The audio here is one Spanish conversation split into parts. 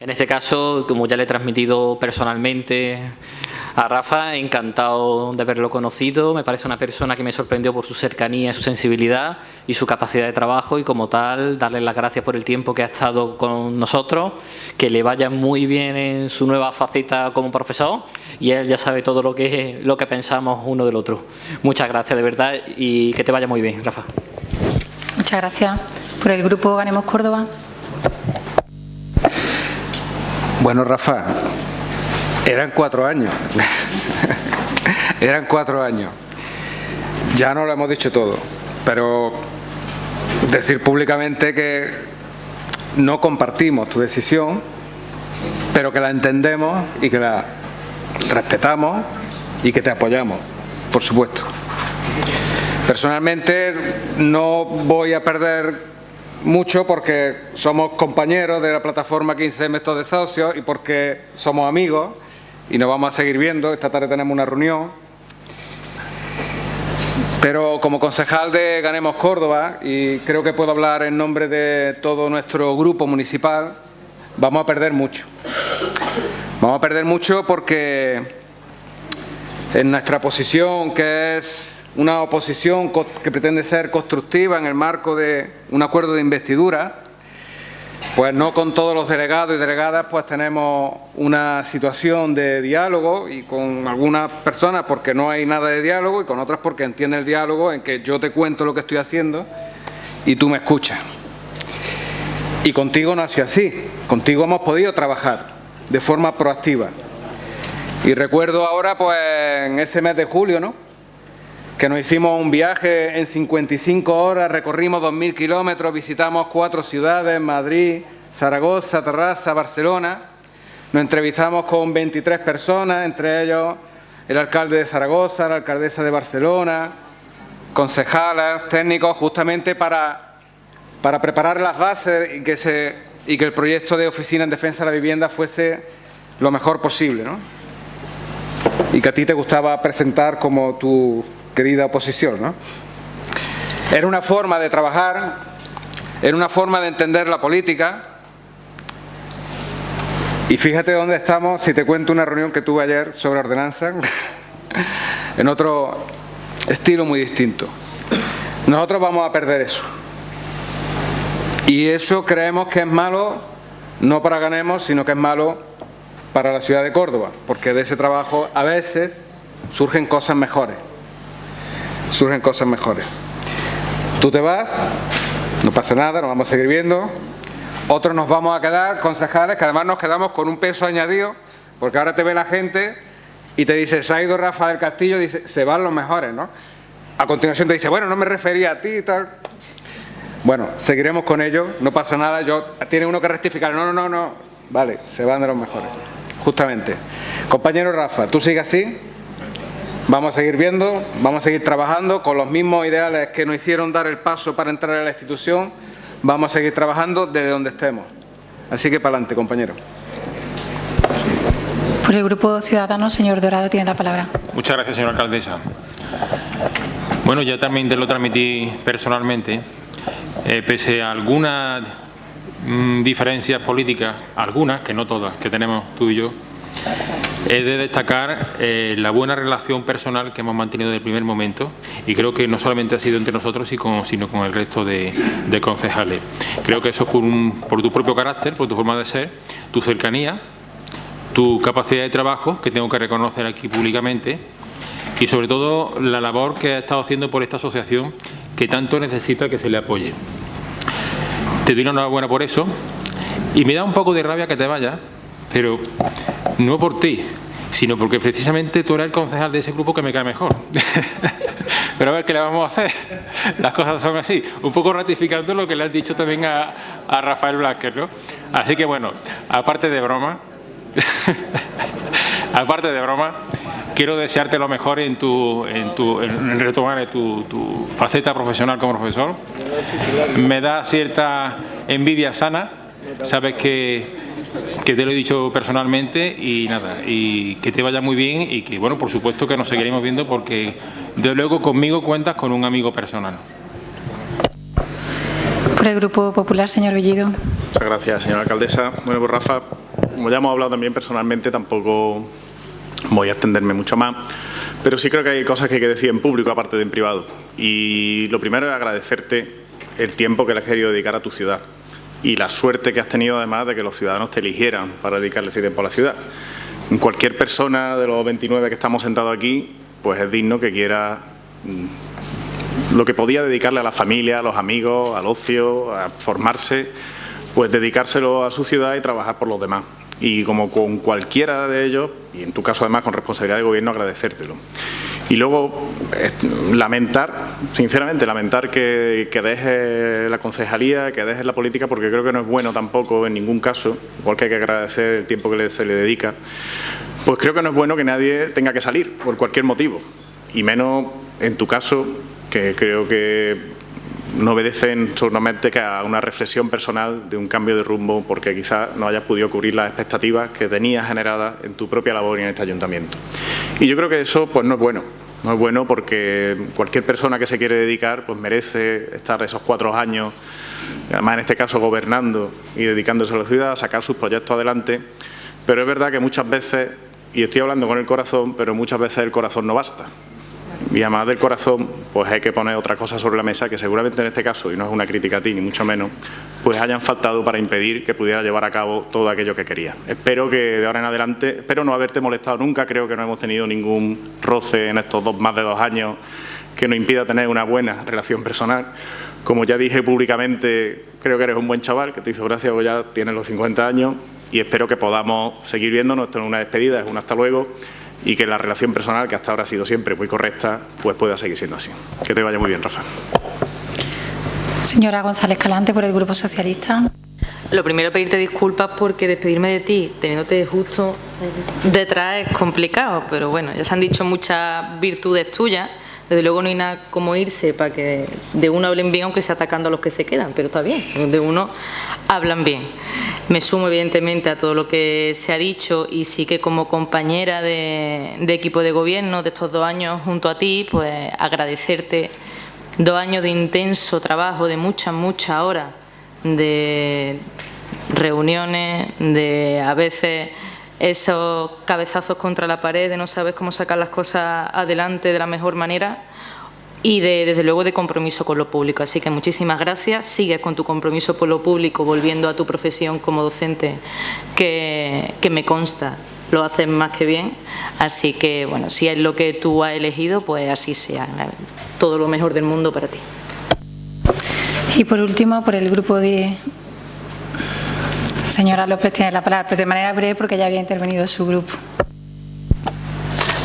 En este caso, como ya le he transmitido personalmente a Rafa, encantado de haberlo conocido. Me parece una persona que me sorprendió por su cercanía, su sensibilidad y su capacidad de trabajo y como tal, darle las gracias por el tiempo que ha estado con nosotros, que le vaya muy bien en su nueva faceta como profesor y él ya sabe todo lo que, lo que pensamos uno del otro. Muchas gracias de verdad y que te vaya muy bien, Rafa. Muchas gracias. Por el Grupo Ganemos Córdoba. Bueno, Rafa, eran cuatro años. eran cuatro años. Ya no lo hemos dicho todo, pero decir públicamente que no compartimos tu decisión, pero que la entendemos y que la respetamos y que te apoyamos, por supuesto. Personalmente no voy a perder mucho porque somos compañeros de la plataforma 15 Métodos de Socios y porque somos amigos y nos vamos a seguir viendo. Esta tarde tenemos una reunión. Pero como concejal de Ganemos Córdoba, y creo que puedo hablar en nombre de todo nuestro grupo municipal, vamos a perder mucho. Vamos a perder mucho porque en nuestra posición, que es una oposición que pretende ser constructiva en el marco de un acuerdo de investidura, pues no con todos los delegados y delegadas pues tenemos una situación de diálogo y con algunas personas porque no hay nada de diálogo y con otras porque entiende el diálogo en que yo te cuento lo que estoy haciendo y tú me escuchas. Y contigo no ha sido así, contigo hemos podido trabajar de forma proactiva. Y recuerdo ahora pues en ese mes de julio, ¿no? Que nos hicimos un viaje en 55 horas, recorrimos 2.000 kilómetros, visitamos cuatro ciudades, Madrid, Zaragoza, Terraza, Barcelona. Nos entrevistamos con 23 personas, entre ellos el alcalde de Zaragoza, la alcaldesa de Barcelona, concejales, técnicos, justamente para, para preparar las bases y que, se, y que el proyecto de Oficina en Defensa de la Vivienda fuese lo mejor posible. ¿no? Y que a ti te gustaba presentar como tu querida oposición. ¿no? Era una forma de trabajar, era una forma de entender la política. Y fíjate dónde estamos, si te cuento una reunión que tuve ayer sobre ordenanza, en otro estilo muy distinto. Nosotros vamos a perder eso. Y eso creemos que es malo, no para ganemos, sino que es malo para la ciudad de Córdoba, porque de ese trabajo a veces surgen cosas mejores surgen cosas mejores. Tú te vas, no pasa nada, nos vamos a seguir viendo. Otros nos vamos a quedar, concejales, que además nos quedamos con un peso añadido, porque ahora te ve la gente y te dice, se ha ido Rafa del Castillo, dice, se van los mejores, ¿no? A continuación te dice, bueno, no me refería a ti y tal. Bueno, seguiremos con ello, no pasa nada, yo tiene uno que rectificar, no, no, no, no, vale, se van de los mejores, justamente. Compañero Rafa, tú sigues así, Vamos a seguir viendo, vamos a seguir trabajando con los mismos ideales que nos hicieron dar el paso para entrar a la institución. Vamos a seguir trabajando desde donde estemos. Así que para adelante, compañero. Por el Grupo Ciudadano, señor Dorado, tiene la palabra. Muchas gracias, señora alcaldesa. Bueno, ya también te lo transmití personalmente. Eh, pese a algunas mm, diferencias políticas, algunas, que no todas, que tenemos tú y yo, He de destacar eh, la buena relación personal que hemos mantenido desde el primer momento y creo que no solamente ha sido entre nosotros sino con el resto de, concejales. Creo que eso es por, tu propio carácter, por tu forma de ser, tu cercanía, tu capacidad de trabajo, que tengo que reconocer aquí públicamente, y sobre todo la labor que ha estado haciendo por esta asociación que tanto necesita que se le apoye. Te doy una enhorabuena por eso y me da un poco de rabia que te vayas, pero no por ti, sino porque precisamente tú eres el concejal de ese grupo que me cae mejor. Pero a ver, ¿qué le vamos a hacer? Las cosas son así, un poco ratificando lo que le has dicho también a, Rafael Blacker, ¿no? Así que bueno, aparte de broma, aparte de broma, quiero desearte lo mejor en tu, en tu retomar tu, tu faceta profesional como profesor. Me da cierta envidia sana, sabes que que te lo he dicho personalmente y nada, y que te vaya muy bien y que, bueno, por supuesto que nos seguiremos viendo porque de luego conmigo cuentas con un amigo personal. Por el Grupo Popular, señor Bellido. Muchas gracias, señora alcaldesa. Bueno, pues Rafa, como ya hemos hablado también personalmente, tampoco voy a extenderme mucho más, pero sí creo que hay cosas que hay que decir en público aparte de en privado. Y lo primero es agradecerte el tiempo que le has querido dedicar a tu ciudad y la suerte que has tenido además de que los ciudadanos te eligieran para dedicarle ese tiempo a la ciudad. Cualquier persona de los 29 que estamos sentados aquí, pues es digno que quiera mm, lo que podía dedicarle a la familia, a los amigos, al ocio, a formarse, pues dedicárselo a su ciudad y trabajar por los demás. Y como con cualquiera de ellos, y en tu caso además con responsabilidad de gobierno, agradecértelo. Y luego, lamentar, sinceramente, lamentar que, que deje la concejalía, que deje la política, porque creo que no es bueno tampoco en ningún caso, igual que hay que agradecer el tiempo que se le dedica, pues creo que no es bueno que nadie tenga que salir por cualquier motivo, y menos en tu caso, que creo que no obedecen solamente que a una reflexión personal de un cambio de rumbo porque quizás no hayas podido cubrir las expectativas que tenías generadas en tu propia labor y en este ayuntamiento. Y yo creo que eso pues no es bueno. No es bueno porque cualquier persona que se quiere dedicar pues merece estar esos cuatro años, además en este caso gobernando y dedicándose a la ciudad, a sacar sus proyectos adelante. Pero es verdad que muchas veces, y estoy hablando con el corazón, pero muchas veces el corazón no basta y además del corazón, pues hay que poner otra cosa sobre la mesa que seguramente en este caso, y no es una crítica a ti ni mucho menos, pues hayan faltado para impedir que pudiera llevar a cabo todo aquello que quería. Espero que de ahora en adelante, espero no haberte molestado nunca, creo que no hemos tenido ningún roce en estos dos, más de dos años que nos impida tener una buena relación personal. Como ya dije públicamente, creo que eres un buen chaval, que te hizo gracia, porque ya tienes los 50 años y espero que podamos seguir viéndonos, esto no una despedida, es un hasta luego y que la relación personal, que hasta ahora ha sido siempre muy correcta, pues pueda seguir siendo así. Que te vaya muy bien, Rafa. Señora González Calante, por el Grupo Socialista. Lo primero, pedirte disculpas porque despedirme de ti, teniéndote justo detrás, es complicado, pero bueno, ya se han dicho muchas virtudes tuyas. Desde luego no hay nada como irse para que de uno hablen bien, aunque sea atacando a los que se quedan, pero está bien, de uno hablan bien. Me sumo evidentemente a todo lo que se ha dicho y sí que como compañera de, equipo de gobierno de estos dos años junto a ti, pues agradecerte dos años de intenso trabajo, de muchas, muchas horas, de reuniones, de a veces esos cabezazos contra la pared, de no saber cómo sacar las cosas adelante de la mejor manera y de, desde luego de compromiso con lo público. Así que muchísimas gracias, sigues con tu compromiso por lo público, volviendo a tu profesión como docente, que, me consta, lo haces más que bien. Así que, bueno, si es lo que tú has elegido, pues así sea. Todo lo mejor del mundo para ti. Y por último, por el grupo de... Señora López tiene la palabra, pero de manera breve porque ya había intervenido su grupo.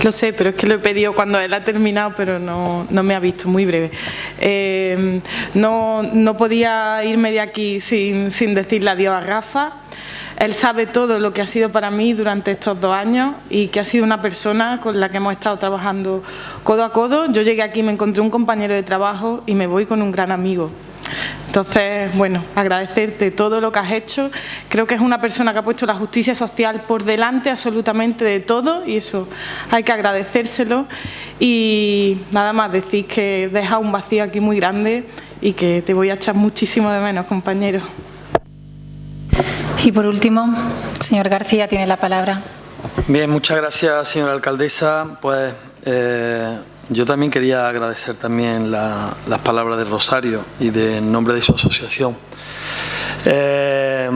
Lo sé, pero es que lo he pedido cuando él ha terminado, pero no, me ha visto, muy breve. Eh, no, no, podía irme de aquí sin, sin decirle adiós a Rafa. Él sabe todo lo que ha sido para mí durante estos dos años y que ha sido una persona con la que hemos estado trabajando codo a codo. Yo llegué aquí, me encontré un compañero de trabajo y me voy con un gran amigo. Entonces, bueno, agradecerte todo lo que has hecho. Creo que es una persona que ha puesto la justicia social por delante absolutamente de todo y eso hay que agradecérselo. Y nada más decir que deja un vacío aquí muy grande y que te voy a echar muchísimo de menos, compañero. Y por último, señor García tiene la palabra. Bien, muchas gracias, señora alcaldesa. Pues eh, yo también quería agradecer también las palabras de Rosario y de nombre de su asociación. Eh,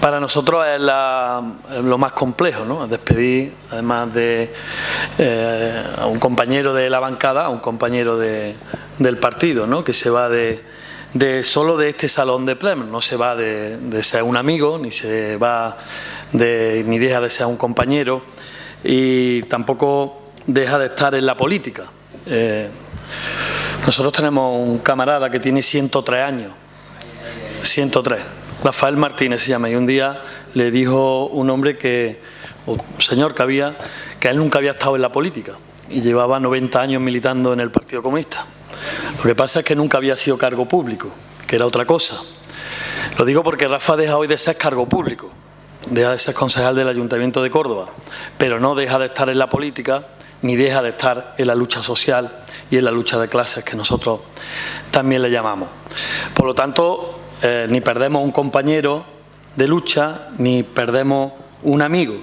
para nosotros es lo más complejo, ¿no? Despedir, además de eh, a un compañero de la bancada, a un compañero del partido, ¿no? Que se va de, solo de este salón de plenos, no se va de, ser un amigo, ni se va de, ni deja de ser un compañero y tampoco deja de estar en la política. Eh, nosotros tenemos un camarada que tiene 103 años, 103, Rafael Martínez se llama, y un día le dijo un hombre que, un señor que había, que él nunca había estado en la política y llevaba 90 años militando en el Partido Comunista. Lo que pasa es que nunca había sido cargo público, que era otra cosa. Lo digo porque Rafa deja hoy de ser cargo público, deja de ser concejal del Ayuntamiento de Córdoba, pero no deja de estar en la política ni deja de estar en la lucha social y en la lucha de clases que nosotros también le llamamos. Por lo tanto, eh, ni perdemos un compañero de lucha, ni perdemos un amigo,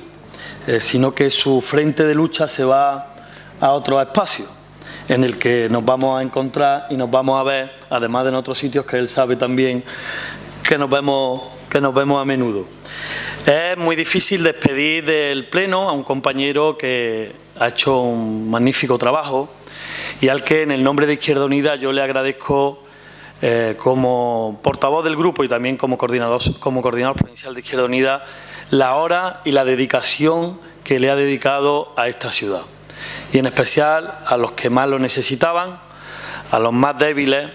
eh, sino que su frente de lucha se va a otro espacio en el que nos vamos a encontrar y nos vamos a ver, además de en otros sitios que él sabe también que nos vemos, que nos vemos a menudo. Es muy difícil despedir del Pleno a un compañero que ha hecho un magnífico trabajo y al que en el nombre de Izquierda Unida yo le agradezco eh, como portavoz del grupo y también como coordinador, como coordinador provincial de Izquierda Unida la hora y la dedicación que le ha dedicado a esta ciudad. Y en especial a los que más lo necesitaban, a los más débiles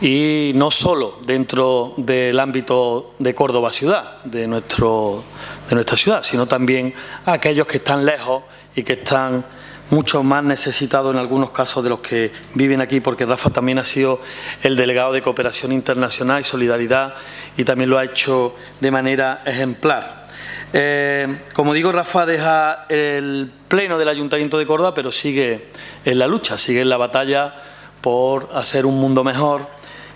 y no solo dentro del ámbito de Córdoba ciudad, de, nuestro, de nuestra ciudad, sino también a aquellos que están lejos y que están mucho más necesitados en algunos casos de los que viven aquí, porque Rafa también ha sido el delegado de Cooperación Internacional y Solidaridad y también lo ha hecho de manera ejemplar. Eh, como digo, Rafa deja el pleno del Ayuntamiento de Córdoba, pero sigue en la lucha, sigue en la batalla por hacer un mundo mejor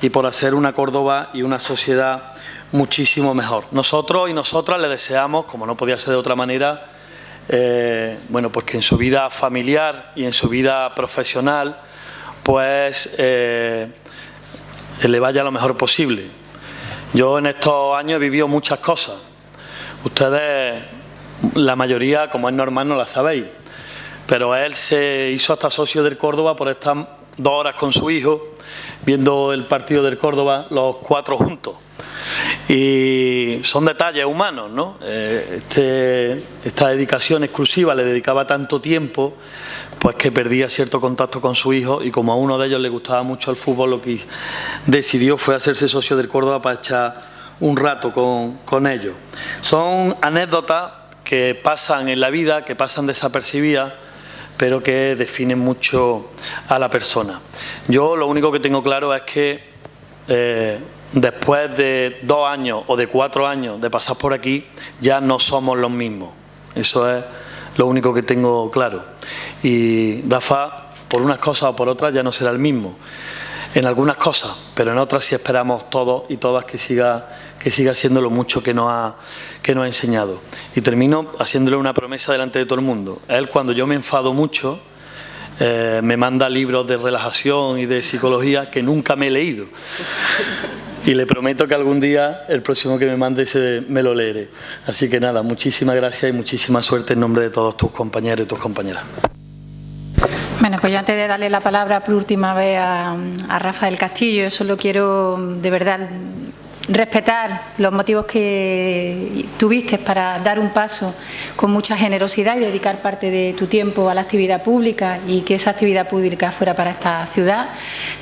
y por hacer una Córdoba y una sociedad muchísimo mejor. Nosotros y nosotras le deseamos, como no podía ser de otra manera, eh, bueno, pues que en su vida familiar y en su vida profesional, pues eh, le vaya lo mejor posible. Yo en estos años he vivido muchas cosas. Ustedes, la mayoría, como es normal, no la sabéis. Pero él se hizo hasta socio del Córdoba por estar dos horas con su hijo viendo el partido del Córdoba, los cuatro juntos. Y son detalles humanos, ¿no? Eh, este, esta dedicación exclusiva le dedicaba tanto tiempo, pues que perdía cierto contacto con su hijo y como a uno de ellos le gustaba mucho el fútbol, lo que decidió fue hacerse socio del Córdoba para echar un rato con, con ellos. Son anécdotas que pasan en la vida, que pasan desapercibidas, pero que definen mucho a la persona. Yo lo único que tengo claro es que eh, después de dos años o de cuatro años de pasar por aquí, ya no somos los mismos. Eso es lo único que tengo claro. Y Rafa, por unas cosas o por otras, ya no será el mismo. En algunas cosas, pero en otras sí esperamos todos y todas que siga, que siga siendo lo mucho que nos, ha, que nos ha enseñado. Y termino haciéndole una promesa delante de todo el mundo. Él, cuando yo me enfado mucho, eh, me manda libros de relajación y de psicología que nunca me he leído. Y le prometo que algún día, el próximo que me mande, me lo leeré. Así que nada, muchísimas gracias y muchísima suerte en nombre de todos tus compañeros y tus compañeras. Bueno, pues yo antes de darle la palabra por última vez a, a Rafael Castillo, solo quiero de verdad respetar los motivos que tuviste para dar un paso con mucha generosidad y dedicar parte de tu tiempo a la actividad pública y que esa actividad pública fuera para esta ciudad,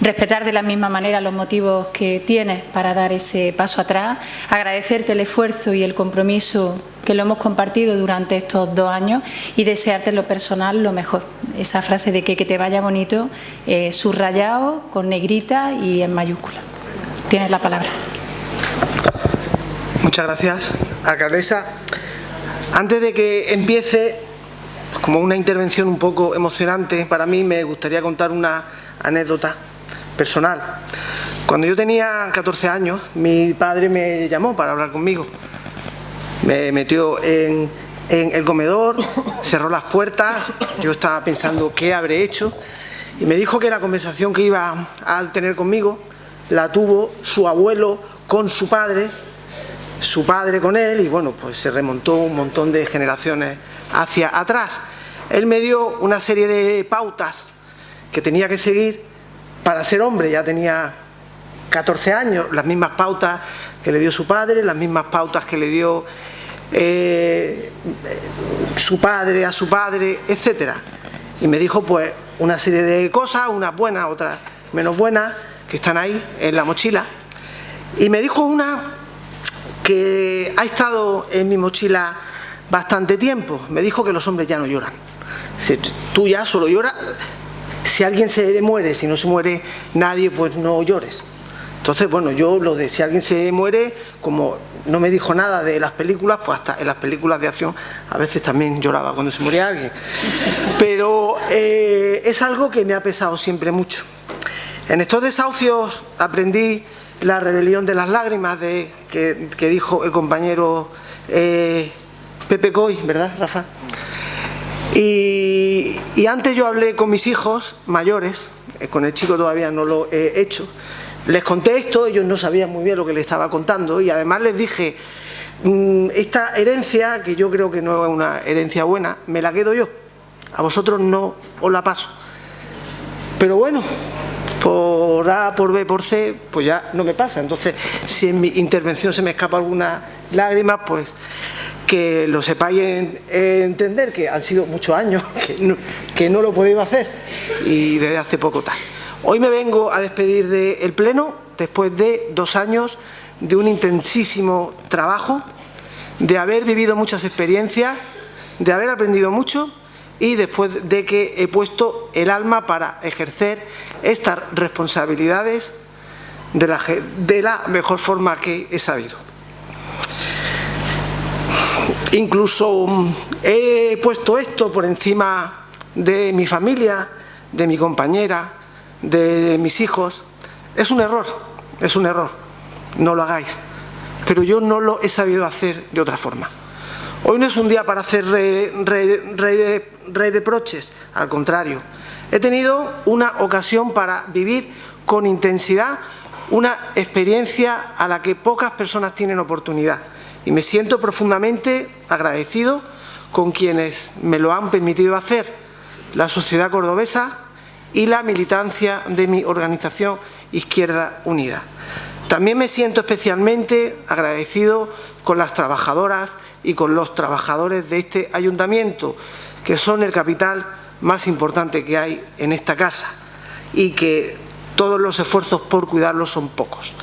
respetar de la misma manera los motivos que tienes para dar ese paso atrás, agradecerte el esfuerzo y el compromiso que lo hemos compartido durante estos dos años y desearte lo personal lo mejor. Esa frase de que, que te vaya bonito, eh, subrayado, con negrita y en mayúscula. Tienes la palabra. Muchas gracias, alcaldesa. Antes de que empiece, como una intervención un poco emocionante, para mí me gustaría contar una anécdota personal. Cuando yo tenía 14 años, mi padre me llamó para hablar conmigo. Me metió en, en el comedor, cerró las puertas, yo estaba pensando qué habré hecho y me dijo que la conversación que iba a tener conmigo la tuvo su abuelo con su padre su padre con él y bueno, pues se remontó un montón de generaciones hacia atrás. Él me dio una serie de pautas que tenía que seguir para ser hombre, ya tenía 14 años, las mismas pautas que le dio su padre, las mismas pautas que le dio eh, su padre a su padre, etcétera. Y me dijo pues una serie de cosas, unas buenas, otras menos buenas, que están ahí en la mochila. Y me dijo una que ha estado en mi mochila bastante tiempo. Me dijo que los hombres ya no lloran. tú ya solo lloras. Si alguien se muere, si no se muere nadie, pues no llores. Entonces, bueno, yo lo de si alguien se muere, como no me dijo nada de las películas, pues hasta en las películas de acción a veces también lloraba cuando se moría alguien. Pero eh, es algo que me ha pesado siempre mucho. En estos desahucios aprendí la rebelión de las lágrimas de, que, dijo el compañero eh, Pepe Coy, ¿verdad, Rafa? Y, y antes yo hablé con mis hijos mayores, eh, con el chico todavía no lo he hecho, les conté esto, ellos no sabían muy bien lo que les estaba contando y además les dije, mm, esta herencia, que yo creo que no es una herencia buena, me la quedo yo, a vosotros no os la paso. Pero bueno, por A, por B, por C, pues ya no me pasa. Entonces, si en mi intervención se me escapa alguna lágrima, pues que lo sepáis entender, que han sido muchos años que no, que no lo podéis hacer y desde hace poco tal. Hoy me vengo a despedir del Pleno después de dos años de un intensísimo trabajo, de haber vivido muchas experiencias, de haber aprendido mucho y después de que he puesto el alma para ejercer estas responsabilidades de la, de la mejor forma que he sabido. Incluso mm, he puesto esto por encima de mi familia, de mi compañera, de mis hijos. Es un error, es un error, no lo hagáis. Pero yo no lo he sabido hacer de otra forma. Hoy no es un día para hacer re, reproches, al contrario. He tenido una ocasión para vivir con intensidad una experiencia a la que pocas personas tienen oportunidad. Y me siento profundamente agradecido con quienes me lo han permitido hacer, la sociedad cordobesa y la militancia de mi organización Izquierda Unida. También me siento especialmente agradecido con las trabajadoras y con los trabajadores de este ayuntamiento, que son el capital más importante que hay en esta casa y que todos los esfuerzos por cuidarlos son pocos.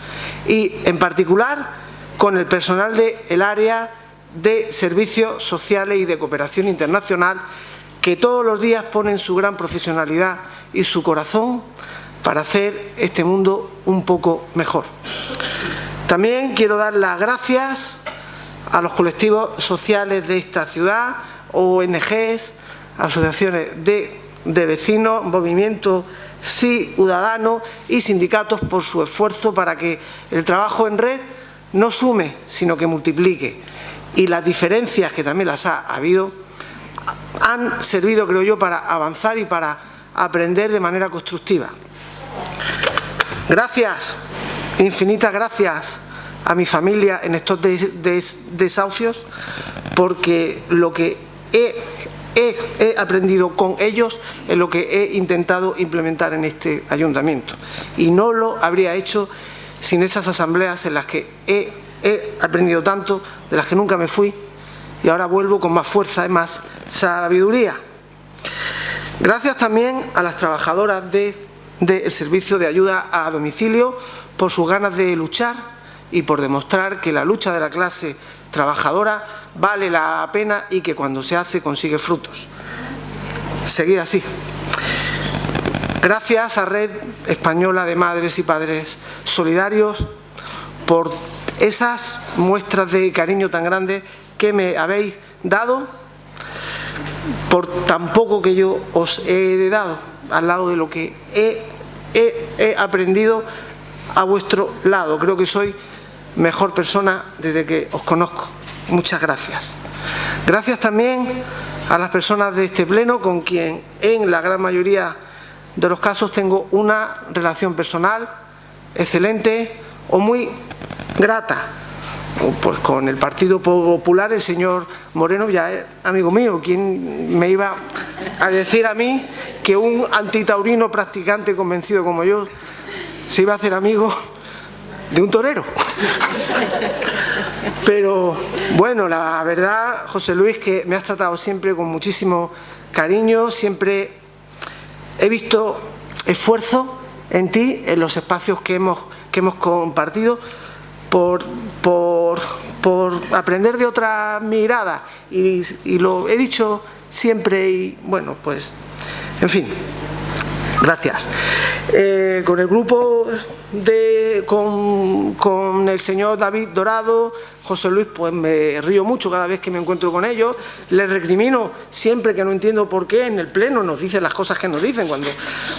Y en particular con el personal del área de servicios sociales y de cooperación internacional que todos los días ponen su gran profesionalidad y su corazón para hacer este mundo un poco mejor. También quiero dar las gracias a los colectivos sociales de esta ciudad, ONGs, asociaciones de, de vecinos, movimientos ciudadanos y sindicatos por su esfuerzo para que el trabajo en red no sume, sino que multiplique. Y las diferencias, que también las ha habido, han servido, creo yo, para avanzar y para aprender de manera constructiva. Gracias, infinitas gracias a mi familia en estos desahucios, porque lo que he, aprendido con ellos es lo que he intentado implementar en este ayuntamiento. Y no lo habría hecho sin esas asambleas en las que he, he aprendido tanto, de las que nunca me fui, y ahora vuelvo con más fuerza y más sabiduría. Gracias también a las trabajadoras del de, Servicio de Ayuda a Domicilio por sus ganas de luchar y por demostrar que la lucha de la clase trabajadora vale la pena y que cuando se hace consigue frutos. Seguid así. Gracias a Red Española de Madres y Padres Solidarios por esas muestras de cariño tan grandes que me habéis dado por tan poco que yo os he dado al lado de lo que he, he, he aprendido a vuestro lado. Creo que soy mejor persona desde que os conozco. Muchas gracias. Gracias también a las personas de este pleno con quien en la gran mayoría de los casos tengo una relación personal excelente o muy grata. Pues con el Partido Popular el señor Moreno ya es amigo mío. ¿Quién me iba a decir a mí que un antitaurino practicante convencido como yo se iba a hacer amigo de un torero? Pero bueno, la verdad, José Luis, que me has tratado siempre con muchísimo cariño, siempre he visto esfuerzo en ti, en los espacios que hemos, que hemos compartido, por, por, por aprender de otra mirada y, lo he dicho siempre y bueno, pues, en fin, gracias. Eh, con el grupo de, con, con, el señor David Dorado, José Luis, pues me río mucho cada vez que me encuentro con ellos, les recrimino siempre que no entiendo por qué en el pleno nos dicen las cosas que nos dicen, cuando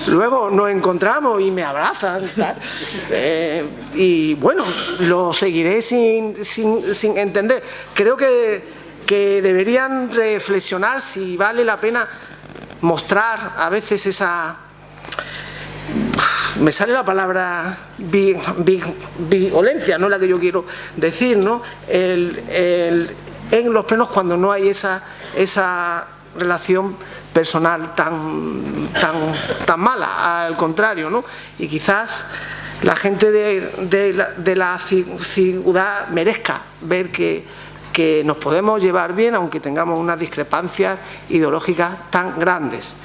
luego nos encontramos y me abrazan, eh, y bueno, lo seguiré sin, sin, sin entender. Creo que que deberían reflexionar si vale la pena mostrar a veces esa... Me sale la palabra violencia, no la que yo quiero decir, ¿no? en los plenos cuando no hay esa, esa relación personal tan, tan, tan mala, al contrario, ¿no? Y quizás la gente de, la, de la ciudad merezca ver que que nos podemos llevar bien aunque tengamos unas discrepancias ideológicas tan grandes.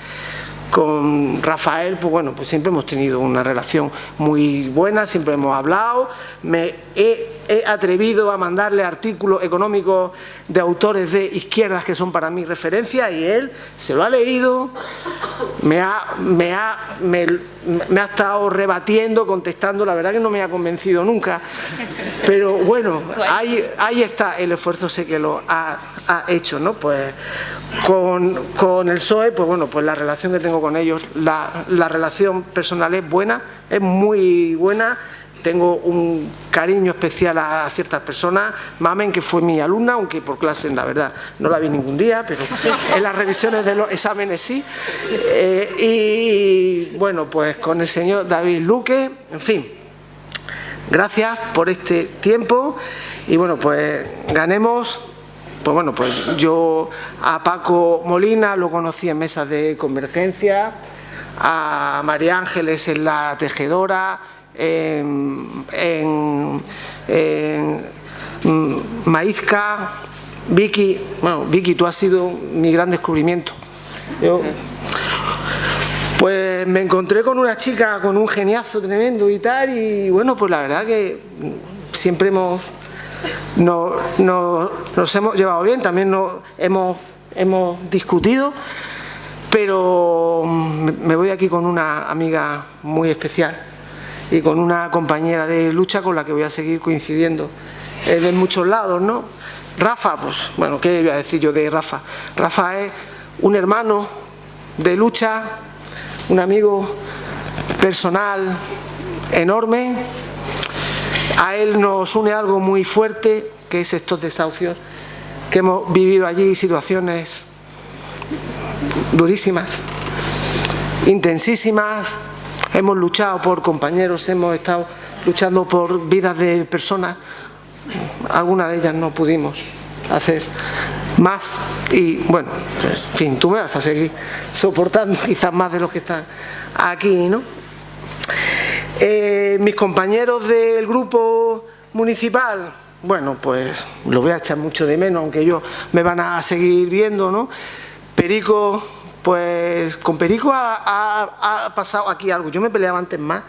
Con Rafael, pues bueno, pues siempre hemos tenido una relación muy buena, siempre hemos hablado, me he, atrevido a mandarle artículos económicos de autores de izquierdas que son para mí referencia y él se lo ha leído, me ha, me ha, estado rebatiendo, contestando, la verdad que no me ha convencido nunca, pero bueno, ahí, está el esfuerzo, sé que lo ha, hecho, ¿no? Pues con, el PSOE, pues bueno, pues la relación que tengo con ellos, la relación personal es buena, es muy buena, tengo un cariño especial a ciertas personas, Mamen que fue mi alumna, aunque por clase la verdad no la vi ningún día, pero en las revisiones de los exámenes sí, eh, y bueno pues con el señor David Luque, en fin, gracias por este tiempo. Y bueno pues ganemos. Pues bueno, pues yo a Paco Molina lo conocí en mesas de convergencia, a María Ángeles en la tejedora, en, en, Maízca, Vicky, bueno, Vicky, tú has sido mi gran descubrimiento. pues me encontré con una chica con un geniazo tremendo y tal, y bueno, pues la verdad que siempre hemos nos hemos llevado bien, también nos hemos, hemos discutido, pero me voy aquí con una amiga muy especial y con una compañera de lucha con la que voy a seguir coincidiendo eh, de muchos lados, ¿no? Rafa, pues, bueno, ¿qué voy a decir yo de Rafa? Rafa es un hermano de lucha, un amigo personal enorme, a él nos une algo muy fuerte, que es estos desahucios, que hemos vivido allí situaciones durísimas, intensísimas, hemos luchado por compañeros, hemos estado luchando por vidas de personas, algunas de ellas no pudimos hacer más y bueno, pues, en fin, tú me vas a seguir soportando quizás más de los que están aquí, ¿no? Eh, mis compañeros del grupo municipal, bueno, pues lo voy a echar mucho de menos, aunque ellos me van a seguir viendo, ¿no? Perico pues con Perico ha, pasado aquí algo. Yo me peleaba antes más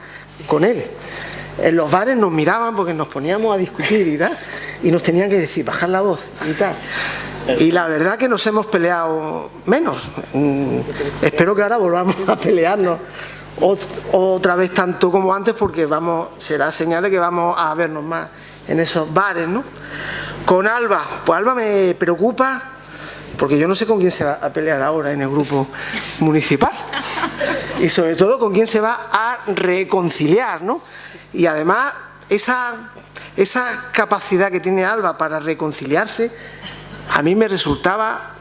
con él. En los bares nos miraban porque nos poníamos a discutir y tal, y nos tenían que decir, bajar la voz y tal. Y la verdad que nos hemos peleado menos. Mm, espero que ahora volvamos a pelearnos otra vez tanto como antes porque vamos será señal de que vamos a vernos más en esos bares, ¿no? Con Alba, pues Alba me preocupa porque yo no sé con quién se va a pelear ahora en el grupo municipal. Y sobre todo con quién se va a reconciliar, ¿no? Y además esa, esa capacidad que tiene Alba para reconciliarse a mí me resultaba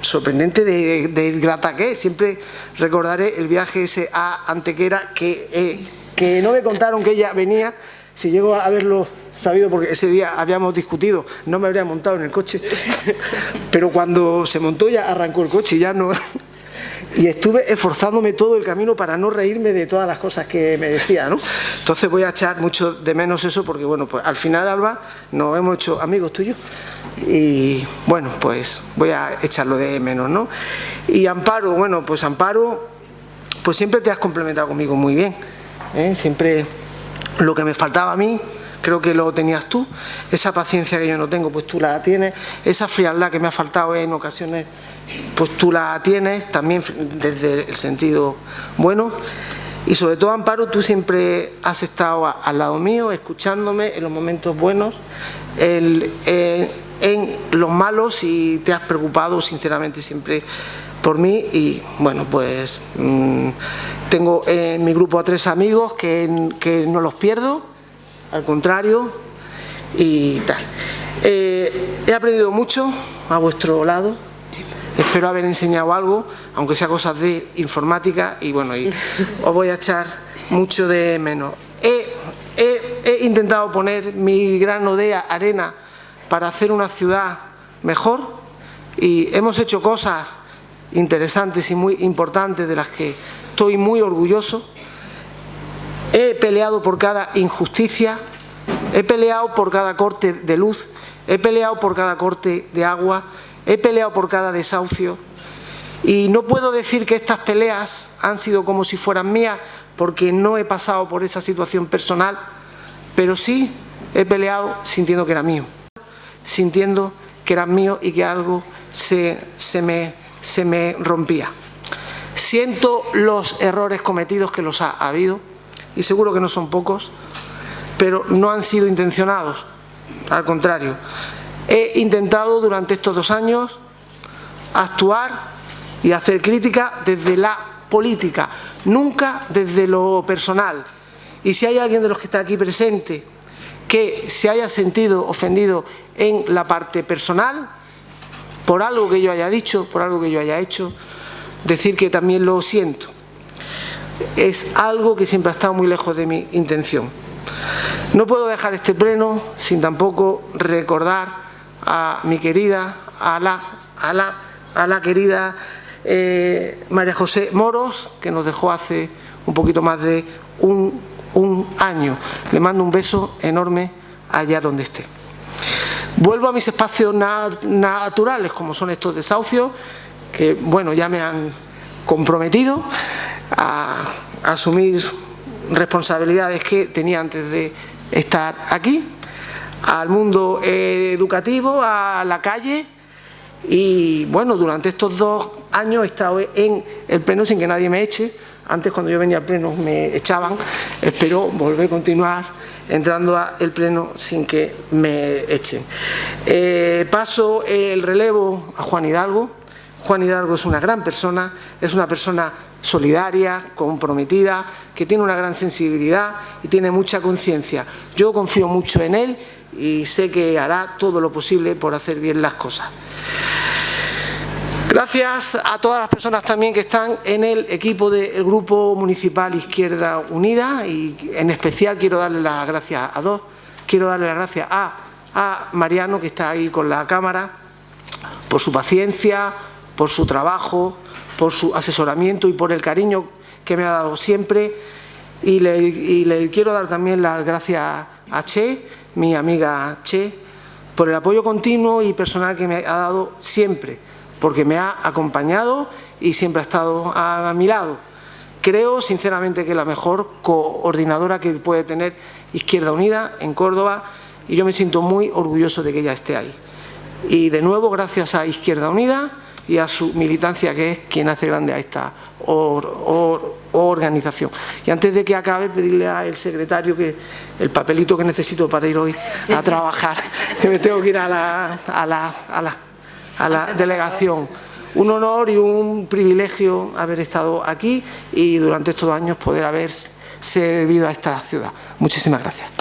sorprendente de, de grata que siempre recordaré el viaje ese a Antequera que, eh, que no me contaron que ella venía. Si llego a verlo sabido porque ese día habíamos discutido, no me habría montado en el coche, pero cuando se montó ya arrancó el coche y ya no... Y estuve esforzándome todo el camino para no reírme de todas las cosas que me decía, ¿no? Entonces voy a echar mucho de menos eso porque, bueno, pues al final, Alba, nos hemos hecho amigos tuyos y, bueno, pues voy a echarlo de menos, ¿no? Y Amparo, bueno, pues Amparo, pues siempre te has complementado conmigo muy bien, ¿eh? Siempre lo que me faltaba a mí creo que lo tenías tú, esa paciencia que yo no tengo, pues tú la tienes, esa frialdad que me ha faltado en ocasiones, pues tú la tienes, también desde el sentido bueno, y sobre todo Amparo, tú siempre has estado al lado mío, escuchándome en los momentos buenos, en, los malos y te has preocupado sinceramente siempre por mí. Y bueno pues mm, tengo en mi grupo a tres amigos que, que no los pierdo al contrario y tal. Eh, he aprendido mucho a vuestro lado, espero haber enseñado algo, aunque sea cosas de informática, y bueno, y os voy a echar mucho de menos. He, he intentado poner mi grano de arena para hacer una ciudad mejor y hemos hecho cosas interesantes y muy importantes de las que estoy muy orgulloso. He peleado por cada injusticia, he peleado por cada corte de luz, he peleado por cada corte de agua, he peleado por cada desahucio y no puedo decir que estas peleas han sido como si fueran mías porque no he pasado por esa situación personal, pero sí he peleado sintiendo que era mío, sintiendo que era mío y que algo se, se, me, se me rompía. Siento los errores cometidos que los ha habido, y seguro que no son pocos, pero no han sido intencionados, al contrario. He intentado durante estos dos años actuar y hacer crítica desde la política, nunca desde lo personal. Y si hay alguien de los que está aquí presente que se haya sentido ofendido en la parte personal, por algo que yo haya dicho, por algo que yo haya hecho, decir que también lo siento. Es algo que siempre ha estado muy lejos de mi intención. No puedo dejar este pleno sin tampoco recordar a mi querida, a la, a la, a la querida eh, María José Moros, que nos dejó hace un poquito más de un, un año. Le mando un beso enorme allá donde esté. Vuelvo a mis espacios naturales, como son estos desahucios, que bueno, ya me han comprometido a, asumir responsabilidades que tenía antes de estar aquí, al mundo educativo, a la calle y bueno, durante estos dos años he estado en el pleno sin que nadie me eche, antes cuando yo venía al pleno me echaban, espero volver a continuar entrando al pleno sin que me echen. Eh, paso el relevo a Juan Hidalgo. Juan Hidalgo es una gran persona, es una persona solidaria, comprometida, que tiene una gran sensibilidad y tiene mucha conciencia. Yo confío mucho en él y sé que hará todo lo posible por hacer bien las cosas. Gracias a todas las personas también que están en el equipo del Grupo Municipal Izquierda Unida y en especial quiero darle las gracias a dos. Quiero darle las gracias a, a Mariano, que está ahí con la cámara, por su paciencia, por su trabajo, por su asesoramiento y por el cariño que me ha dado siempre. Y le, y le quiero dar también las gracias a Che, mi amiga Che, por el apoyo continuo y personal que me ha dado siempre porque me ha acompañado y siempre ha estado a, mi lado. Creo sinceramente que es la mejor coordinadora que puede tener Izquierda Unida en Córdoba y yo me siento muy orgulloso de que ella esté ahí. Y de nuevo gracias a Izquierda Unida y a su militancia que es quien hace grande a esta organización. Y antes de que acabe pedirle al secretario que el papelito que necesito para ir hoy a trabajar, que me tengo que ir a la, a la, a la a la delegación. Un honor y un privilegio haber estado aquí y durante estos años poder haber servido a esta ciudad. Muchísimas gracias.